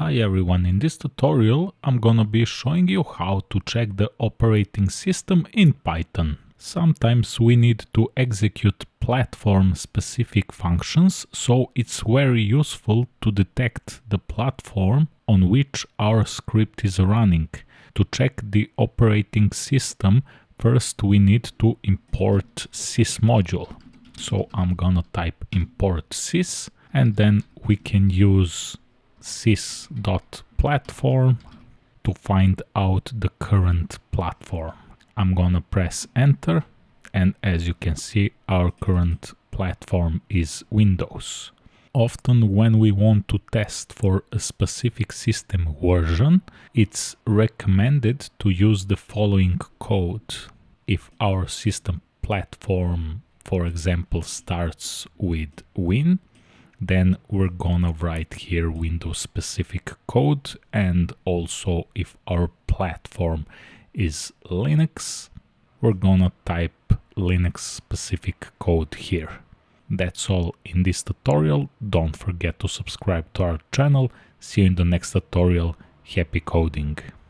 Hi everyone, in this tutorial I'm gonna be showing you how to check the operating system in Python. Sometimes we need to execute platform specific functions, so it's very useful to detect the platform on which our script is running. To check the operating system, first we need to import sys module. So I'm gonna type import sys and then we can use sys.platform to find out the current platform. I'm gonna press enter and as you can see our current platform is Windows. Often when we want to test for a specific system version, it's recommended to use the following code. If our system platform, for example, starts with Win, then we're gonna write here Windows specific code and also if our platform is Linux we're gonna type Linux specific code here. That's all in this tutorial. Don't forget to subscribe to our channel. See you in the next tutorial. Happy coding!